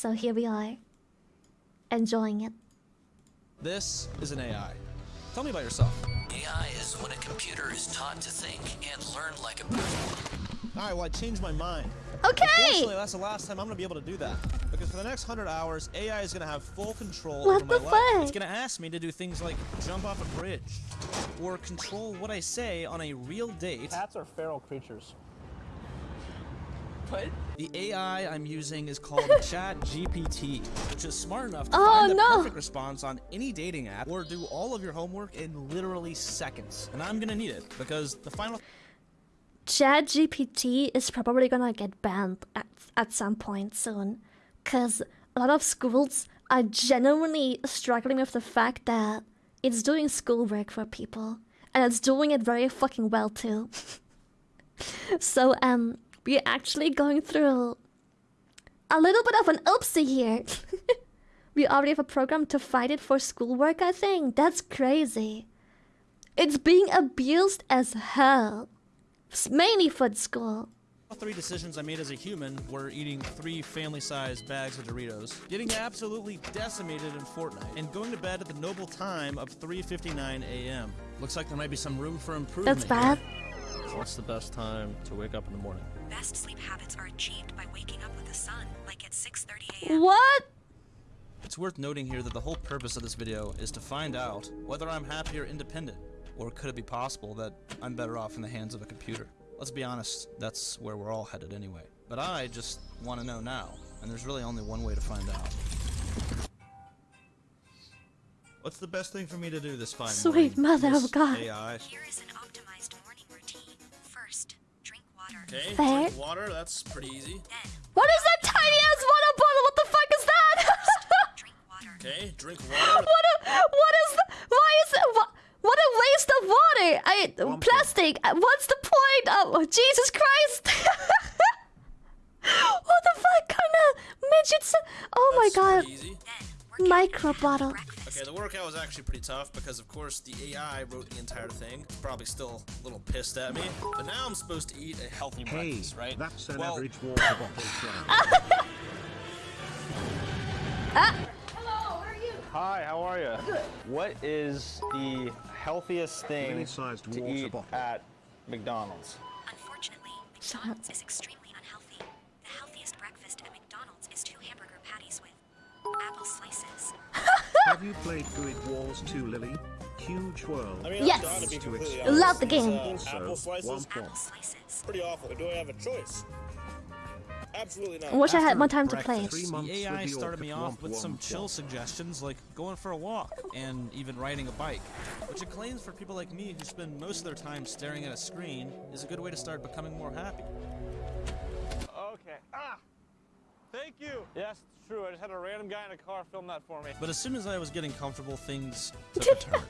So here we are, enjoying it. This is an AI. Tell me about yourself. AI is when a computer is taught to think and learn like a person. Alright, well I changed my mind. Okay. Unfortunately, that's the last time I'm gonna be able to do that. Because for the next hundred hours, AI is gonna have full control What over the my life. fuck? It's gonna ask me to do things like jump off a bridge, or control what I say on a real date. Cats are feral creatures. What? The AI I'm using is called ChatGPT, which is smart enough to Oh, find the no. perfect response on any dating app or do all of your homework in literally seconds. And I'm gonna need it because the final ChatGPT is probably gonna get banned at, at some point soon. Because a lot of schools are genuinely struggling with the fact that it's doing schoolwork for people. And it's doing it very fucking well too. so, um, we're actually going through a little bit of an oopsie here. we already have a program to fight it for schoolwork, I think. That's crazy. It's being abused as hell. It's mainly for school. All three decisions I made as a human were eating three family-sized bags of Doritos, getting absolutely decimated in Fortnite, and going to bed at the noble time of 3.59 a.m. Looks like there might be some room for improvement That's bad. here. What's the best time to wake up in the morning? Best sleep habits are achieved by waking up with the sun, like at 6:30 a.m. What? It's worth noting here that the whole purpose of this video is to find out whether I'm happy or independent, or could it be possible that I'm better off in the hands of a computer? Let's be honest, that's where we're all headed anyway. But I just want to know now, and there's really only one way to find out. What's the best thing for me to do this fine Sweet morning, mother of God. AI? Here is an Okay, Fair. drink water, that's pretty easy. What is that tiny ass water bottle? What the fuck is that? drink water. Okay, drink water. what a, what is the, why is it, what, what a waste of water. I, plastic. Uh, What's the point? Oh, Jesus Christ. what the fuck kind of midgets? Oh my god. easy. Then, work out Micro and have bottle. Breakfast. Okay, the workout was actually pretty tough because, of course, the AI wrote the entire thing. It's probably still a little pissed at me. But now I'm supposed to eat a healthy Hey, breakfast, right? that's an well, average water bottle size. Hi, how are you? Good. What is the healthiest thing to water eat bottle. at McDonald's? Unfortunately, Shut McDonald's is extremely Have you played Grid Wars 2, Lily? Huge world. I mean, Yes. I'm to be To. Love the game. These, uh, Also, apple slices, one Apple slices. pretty awful. Do I have a choice? Absolutely not. I wish I had more time to play. breakfast, Three months The AI started me off Womp with some chill Womp. suggestions like going for a walk and even riding a bike, which it claims for people like me who spend most of their time staring at a screen is a good way to start becoming more happy. Okay. Ah! Thank you. Yes, it's true. I just had a random guy in a car film that for me. But as soon as I was getting comfortable, things took a turn.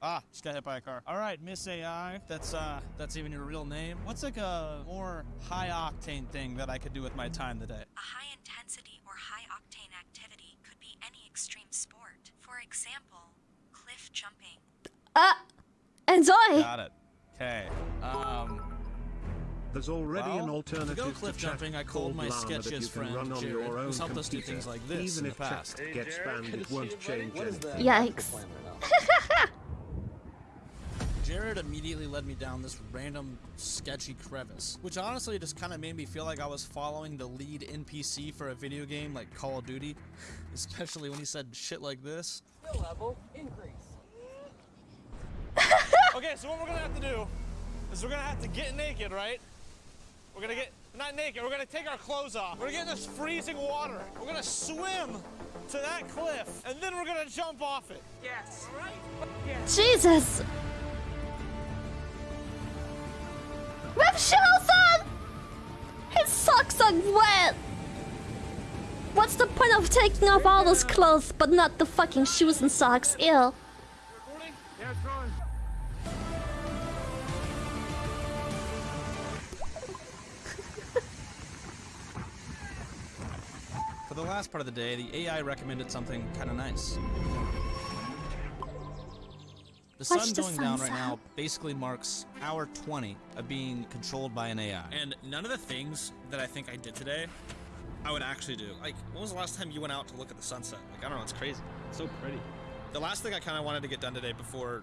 Ah, just got hit by a car. All right, Miss AI, that's uh, that's even your real name. What's like a more high octane thing that I could do with my time today? A high intensity or high octane activity could be any extreme sport. For example, cliff jumping. Uh, enjoy. Got it. Okay. Um, There's already well, an to alternative go cliff chat jumping, I called called my Llama that you sketchiest can friend run on Jared, your own who's helped us do things like this Even in if the past. chat gets banned, it won't change anything. Yikes. Jared immediately led me down this random sketchy crevice, which honestly just kind of made me feel like I was following the lead NPC for a video game like Call of Duty, especially when he said shit like this. Skill level increase. Okay, so what we're gonna have to do is we're gonna have to get naked, right? We're gonna get not naked. We're gonna take our clothes off. We're gonna get in this freezing water. We're gonna swim to that cliff, and then we're gonna jump off it. Yes. All right. Jesus. With shoes on. His socks are wet. What's the point of taking off all those clothes but not the fucking shoes and socks? Ew. Recording? Yeah, the last part of the day, the AI recommended something kind of nice. The Watch sun the going down right sunset. now basically marks hour 20 of being controlled by an AI. And none of the things that I think I did today I would actually do. Like, when was the last time you went out to look at the sunset? Like, I don't know, it's crazy. It's so pretty. The last thing I kind of wanted to get done today before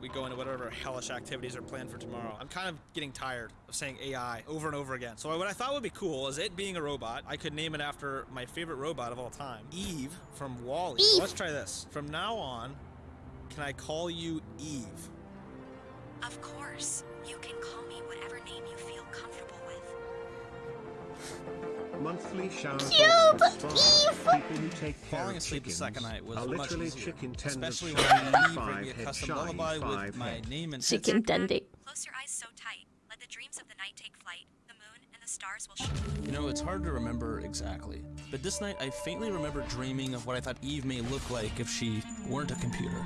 we go into whatever hellish activities are planned for tomorrow. I'm kind of getting tired of saying AI over and over again. So what I thought would be cool is it being a robot. I could name it after my favorite robot of all time, Eve from WALL-E. Eve. Let's try this. From now on, can I call you Eve? Of course, you can call me whatever name you feel comfortable with. Monthly shower Cute! thoughts and spa. Eve! People who take care Falling of asleep the second night was much literally easier, chicken tenders especially shiny when Eve five me a head custom lullaby with five my name and Chicken Backpack, dandy. Close your eyes so tight. Let the dreams of the night take flight. The moon and the stars will show You know, it's hard to remember exactly, but this night I faintly remember dreaming of what I thought Eve may look like if she weren't a computer.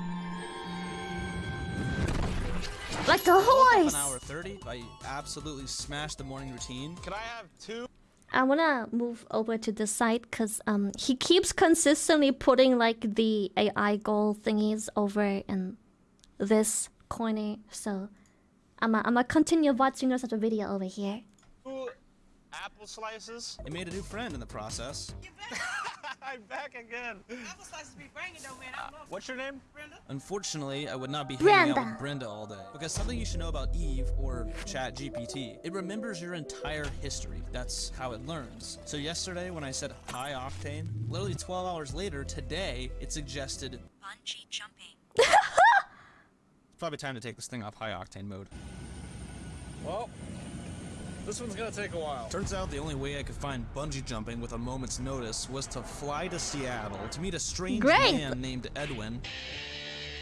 Like a Woke horse! An hour 30, I absolutely smashed the morning routine. Can I have two? I wanna move over to the side because um he keeps consistently putting like the AI goal thingies over in this corner. So I'm gonna continue watching the rest of video over here. Two apple slices? I made a new friend in the process. I'm back again. Apple slices be banging though, man. I uh, love What's your name? Brenda. Unfortunately, I would not be hanging out with Brenda all day. Because something you should know about Eve or ChatGPT, it remembers your entire history. That's how it learns. So yesterday when I said high octane, literally 12 hours later, today, it suggested bungee jumping. it's probably time to take this thing off high octane mode. Well, this one's gonna take a while. Turns out the only way I could find bungee jumping with a moment's notice was to fly to Seattle to meet a strange Great. man named Edwin,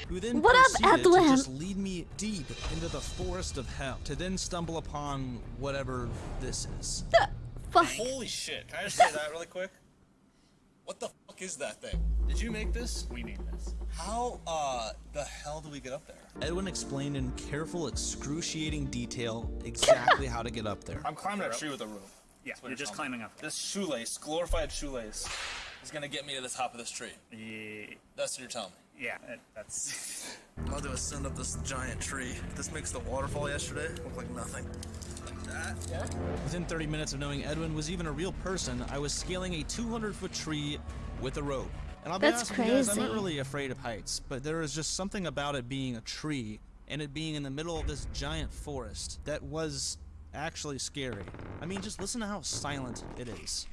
who then What up, proceeded Edwin? to just lead me deep into the forest of hell, to then stumble upon whatever this is. Fuck. Holy shit! Can I just say that really quick? What the fuck is that thing? Did you make this? We need this. How uh the hell do we get up there? Edwin explained in careful, excruciating detail exactly how to get up there. I'm climbing a tree with a rope. Yeah, what you're just telling climbing up. This shoelace, glorified shoelace, is gonna get me to the top of this tree. Yeah, That's what you're telling me. yeah, that- that's. I'm about to ascend up this giant tree. This makes the waterfall yesterday look like nothing. Like that? Yeah. Within 30 minutes of knowing Edwin was even a real person, I was scaling a 200 foot tree with a rope. And I'll be That's honest with you guys, I'm not really afraid of heights, but there is just something about it being a tree and it being in the middle of this giant forest that was actually scary. I mean, just listen to how silent it is.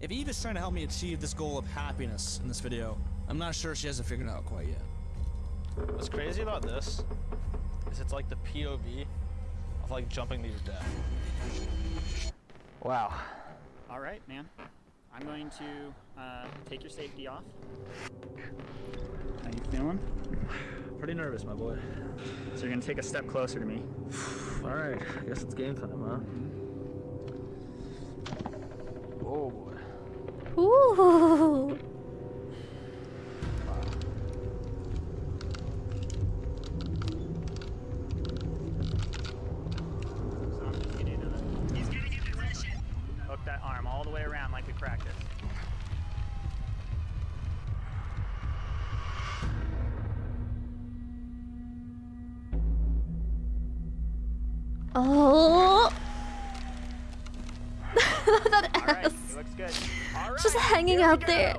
If Eve is trying to help me achieve this goal of happiness in this video, I'm not sure she hasn't figured it out quite yet. What's crazy about this is it's like the POV of like jumping to your death. Wow. All right, man. I'm going to uh, take your safety off. How you feeling? Pretty nervous, my boy. So you're gonna take a step closer to me. Alright, I guess it's game time, huh? Oh boy. Ooh. All the way around like we practiced. Oh. that All right, ass. he looks good. All right, Just hanging out go. there.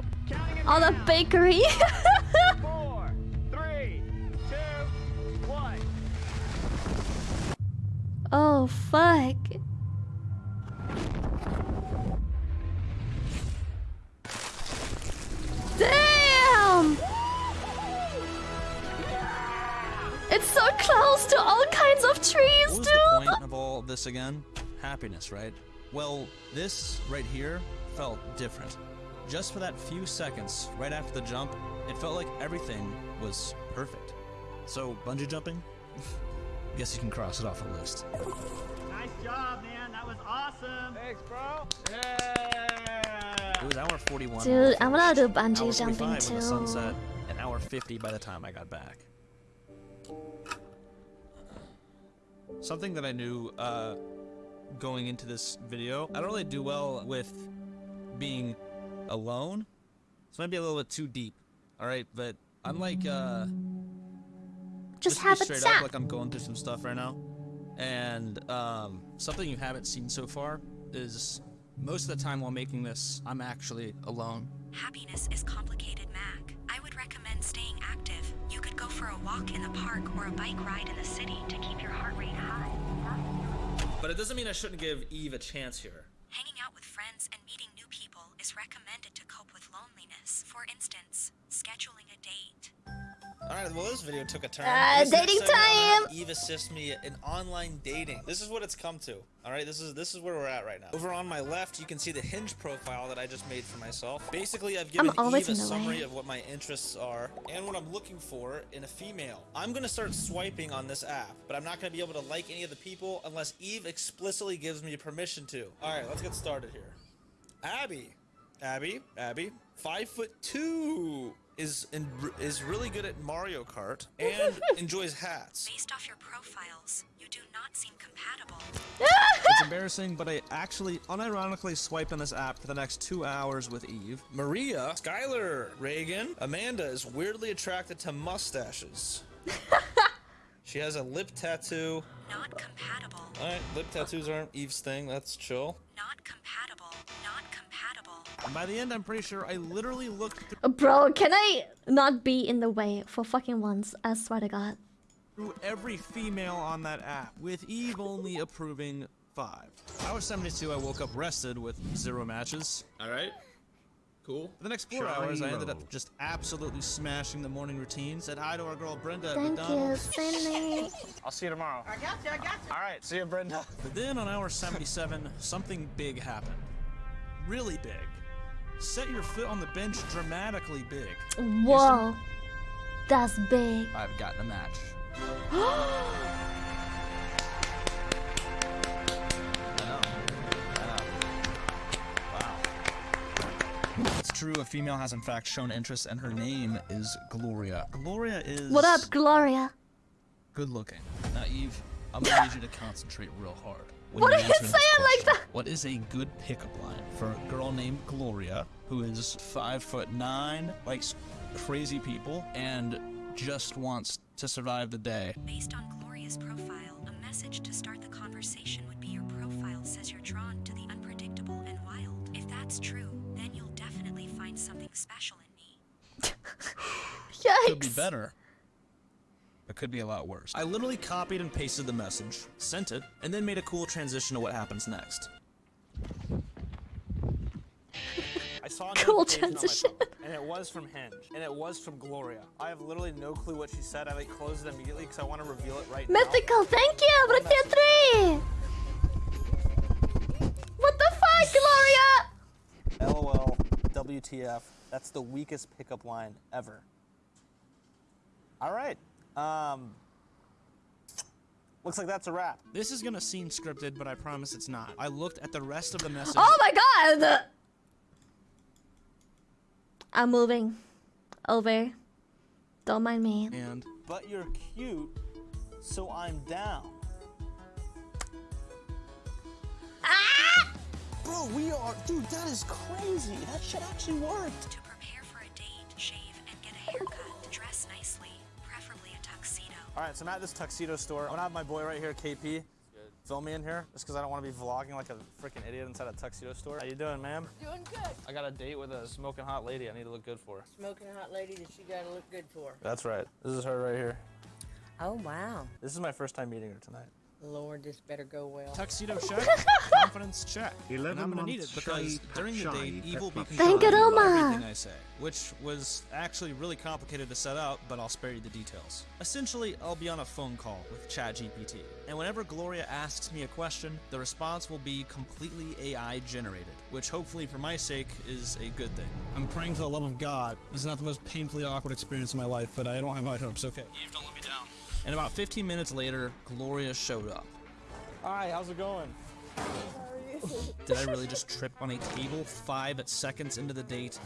On the bakery. Four, three, two, one. oh fuck. Of this again? Happiness, right? Well, this right here felt different. Just for that few seconds right after the jump, it felt like everything was perfect. So, bungee jumping? Guess you can cross it off the list. Nice job, man. That was awesome. Thanks, bro. It was hour 41. Dude, I I'm gonna finished, do bungee hour jumping 45 when too. the sunset, and hour 50 by the time I got back. Something that I knew uh, going into this video, I don't really do well with being alone. This might be a little bit too deep, all right? But I'm like, uh, Just to be have a straight chat. up, like I'm going through some stuff right now. And um, something you haven't seen so far is most of the time while making this, I'm actually alone. Happiness is complicated, Mac. I would recommend staying for a walk in the park or a bike ride in the city to keep your heart rate high. But it doesn't mean I shouldn't give Eve a chance here. Hanging out with friends and meeting new people is recommended to cope with loneliness. For instance, scheduling a date. Alright, well this video took a turn. Uh, This dating segment, I'm gonna have time! Eve assist me in online dating. This is what it's come to. Alright, this is this is where we're at right now. Over on my left, you can see the hinge profile that I just made for myself. Basically, I've given Eve a the way. summary of what my interests are and what I'm looking for in a female. I'm gonna start swiping on this app, but I'm not gonna be able to like any of the people unless Eve explicitly gives me permission to. Alright, let's get started here. Abby. Abby, Abby, five foot two, is in, is really good at Mario Kart and enjoys hats. Based off your profiles, you do not seem compatible. It's embarrassing, but I actually unironically swiped on this app for the next two hours with Eve. Maria, Skylar, Reagan, Amanda is weirdly attracted to mustaches. she has a lip tattoo. Not compatible. Alright, lip tattoos aren't Eve's thing, that's chill. And by the end, I'm pretty sure I literally looked uh, Bro, can I not be in the way for fucking once? I swear to God. through every female on that app, with Eve only approving five. Hour 72, I woke up rested with zero matches. Alright. Cool. For the next four hours, I ended up just absolutely smashing the morning routine. Said hi to our girl Brenda at Thank you, McDonald's. I'll see you tomorrow. I got you, I got you. All right, see you, Brenda. But then on hour 77, something big happened. Really big. Set your foot on the bench dramatically big. Whoa. That's big. I've gotten a match. I know. I know. Wow. It's true, a female has in fact shown interest, and her name is Gloria. Gloria is. What up, Gloria? Good looking. Now, Eve, I'm gonna need you to concentrate real hard. When What are you answer this saying like that? What is a good pickup line for a girl named Gloria, who is five foot nine, likes crazy people, and just wants to survive the day? Based on Gloria's profile, a message to start the conversation would be your profile says you're drawn to the unpredictable and wild. If that's true, then you'll definitely find something special in me. Yikes. Could be Yikes. better. It could be a lot worse. I literally copied and pasted the message, sent it, and then made a cool transition to what happens next. I saw a Cool notification on my transition. phone, and it was from Hinge, and it was from Gloria. I have literally no clue what she said. I like closed it immediately because I want to reveal it right now. Mythical, thank you, Brutia 3! What the fuck, Gloria? LOL, WTF. That's the weakest pickup line ever. All right. Um. Looks like that's a wrap. This is gonna seem scripted, but I promise it's not. I looked at the rest of the message. Oh my god! I'm moving. Over. Don't mind me. And But you're cute, so I'm down. Ah! Bro, we are. Dude, that is crazy. That shit actually worked. All right, so I'm at this tuxedo store. I'm gonna have my boy right here, KP, film me in here, just because I don't want to be vlogging like a freaking idiot inside a tuxedo store. How you doing, ma'am? Doing good. I got a date with a smoking hot lady. I need to look good for. Smoking hot lady that you gotta look good for. That's right. This is her right here. Oh wow. This is my first time meeting her tonight. Lord, this better go well. tuxedo check, confidence check. And I'm gonna need it because during the shy, date, Eve will be Peppa. Thank you, controlling Roma. everything I say, which was actually really complicated to set up, but I'll spare you the details. Essentially, I'll be on a phone call with ChatGPT, and whenever Gloria asks me a question, the response will be completely AI generated, which hopefully, for my sake, is a good thing. I'm praying for the love of God. This is not the most painfully awkward experience of my life, but I don't have high hopes. Okay. Eve, don't let me down. And about 15 minutes later, Gloria showed up. Hi, how's it going? Did I really just trip on a table five seconds into the date?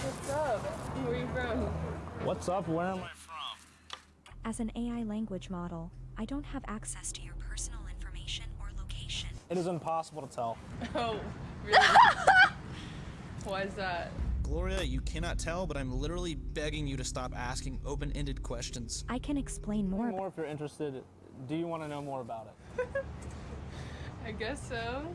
What's up? Where are you from? What's up? Where am I? From? As an AI language model, I don't have access to your personal information or location. It is impossible to tell. Oh, really? Why is that? Gloria, you cannot tell, but I'm literally begging you to stop asking open-ended questions. I can explain more. More if you're interested. Do you want to know more about it? I guess so.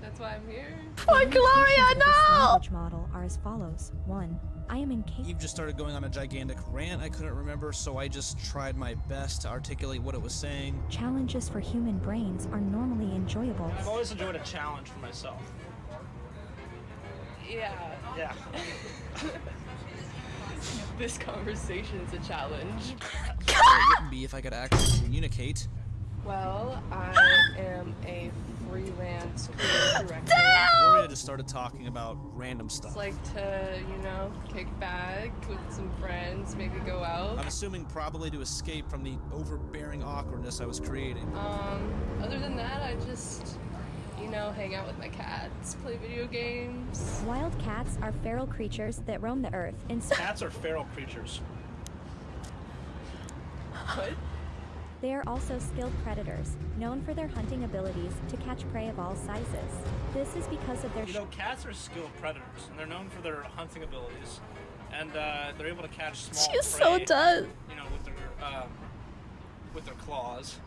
That's why I'm here. Poor Gloria, This no! language model are as follows. One, I am incapable. Eve just started going on a gigantic rant I couldn't remember, so I just tried my best to articulate what it was saying. Challenges for human brains are normally enjoyable. I've always enjoyed a challenge for myself. Yeah. Yeah. This conversation's a challenge. It wouldn't be if I could actually communicate. Well, I am a freelance creative director. Gloria just started talking about random It's stuff. like to, you know, kick back with some friends, maybe go out. I'm assuming probably to escape from the overbearing awkwardness I was creating. Um, other than that, I just, you know, hang out with my cats, play video games. Wild cats are feral creatures that roam the earth in Cats are feral creatures. What? They are also skilled predators, known for their hunting abilities to catch prey of all sizes. This is because of their You know, cats are skilled predators, and they're known for their hunting abilities, and uh, they're able to catch small She so prey, does. You know, with their um, with their claws.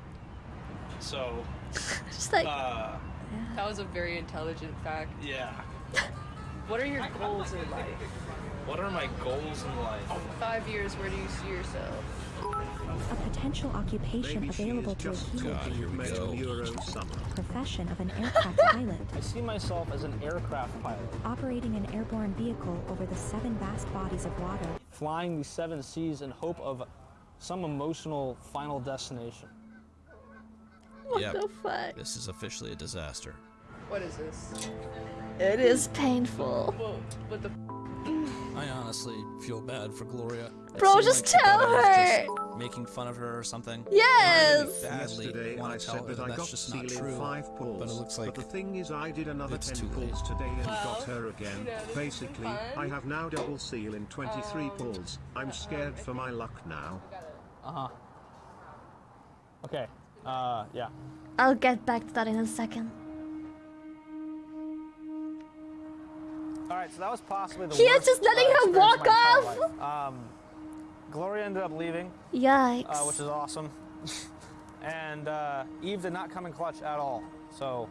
So, Just like, uh, That was a very intelligent fact. yeah. What are your goals in life? What are my goals in life? Five years, where do you see yourself? a potential occupation Maybe available to a just human talking male Euro summer. profession of an aircraft pilot, I see myself as an aircraft pilot, operating an airborne vehicle over the seven vast bodies of water. flying the seven seas in hope of some emotional final destination. what Yep. the fuck? This is officially a disaster. What is this? It is painful. Well, what the I honestly feel bad for Gloria. It Bro, just like tell thought I was her. just making fun of her or something. Yes! Badly Yesterday I want to tell said her that that I that's got just not true. five pulls. but it looks like the thing is I did another it's 10 too late. pulls today and got her again. you know, this has been Basically. I have now double seal in 23 Um, pulls. I'm scared for my luck now. Uh huh. Okay. Uh, yeah. I'll get back to that in a second. All right, so that was possibly the He is just letting uh, her walk off? Um, Gloria ended up leaving, Yikes. uh, which is awesome, and uh, Eve did not come in clutch at all. So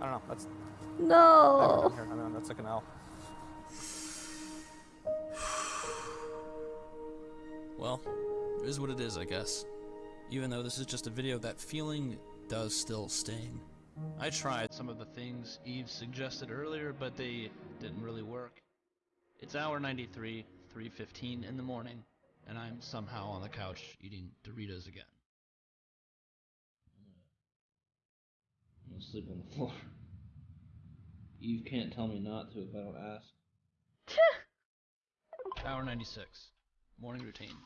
I don't know. That's no. here. I mean, that's like an L. Well, it is what it is, I guess. Even though this is just a video, that feeling does still sting. I tried some of the things Eve suggested earlier, but they didn't really work. It's hour 93, 3.15 in the morning, and I'm somehow on the couch eating Doritos again. I'm gonna sleep on the floor. Eve can't tell me not to if I don't ask. Hour 96. Morning routine.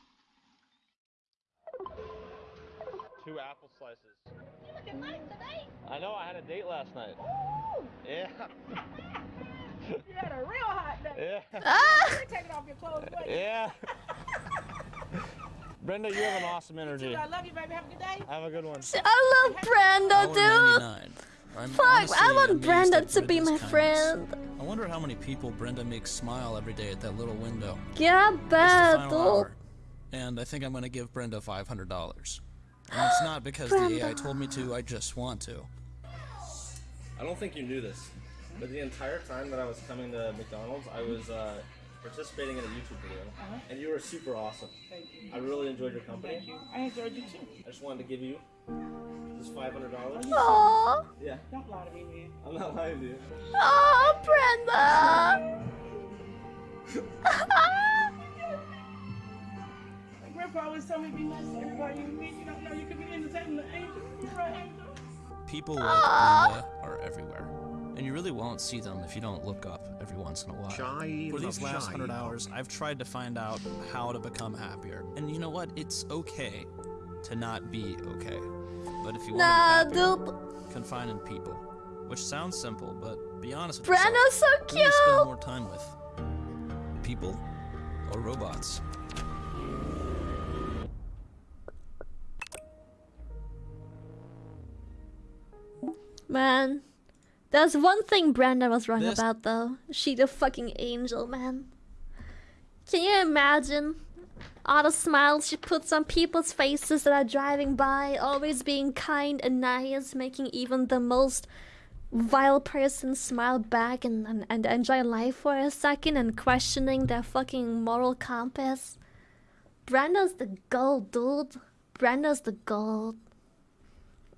Two apple slices. You looking nice today. I know. I had a date last night. Yeah. You had a real hot day. Yeah. Ah! You're taking off your clothes. But Yeah. Brenda, you have an awesome energy. I love you, baby. Have a good day. Have a good one. I love Brenda, dude. I'm Fuck, I want Brenda to be my kindness. friend. I wonder how many people Brenda makes smile every day at that little window. Yeah, It's the bad, dude. Hour, and I think I'm gonna give Brenda five hundred dollars. And it's not because the AI told me to. I just want to. I don't think you knew this, but the entire time that I was coming to McDonald's, I was uh, participating in a YouTube video, Uh-huh. and you were super awesome. Thank you. I really enjoyed your company. Thank you. I enjoyed you too. I just wanted to give you this five hundred dollars. Aww. Yeah, Don't lie to me, man. I'm not lying to you. Oh, Brenda. My grandpa always told me be nice to everybody you meet. You don't know you could be entertaining the angel. You're right, angel. People like Brenda are everywhere, and you really won't see them if you don't look up every once in a while. Shy For these last hundred hours, I've tried to find out how to become happier. And you know what? It's okay to not be okay. But if you Nah, want to be happier, dude. confine in people. Which sounds simple, but be honest with Brenda's yourself. so cute! Who do you spend more time with? People or robots? Man, There's one thing Brenda was wrong This- about though. She the fucking angel, man. Can you imagine all the smiles she puts on people's faces that are driving by, always being kind and nice, making even the most vile person smile back and, and, and enjoy life for a second and questioning their fucking moral compass? Brenda's the gold, dude. Brenda's the gold.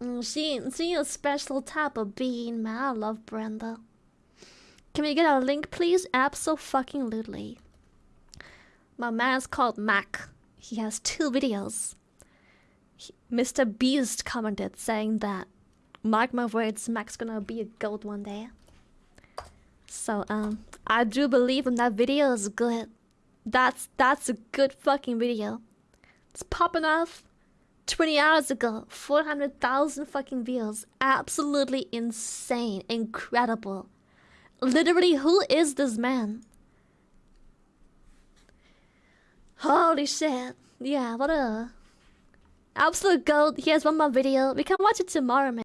Mm, She she a special type of being, man. I love Brenda. Can we get a link, please? Absolutely. My man's called Mac. He has two videos. He- Mr. Beast commented saying that, mark my words, Mac's gonna be a goat one day. So um, I do believe him. That video is good. That's that's a good fucking video. It's popping off. 20 hours ago, 400,000 fucking views. Absolutely insane. Incredible. Literally, who is this man? Holy shit. Yeah, what a. Absolute gold. He has one more video. We can watch it tomorrow, man.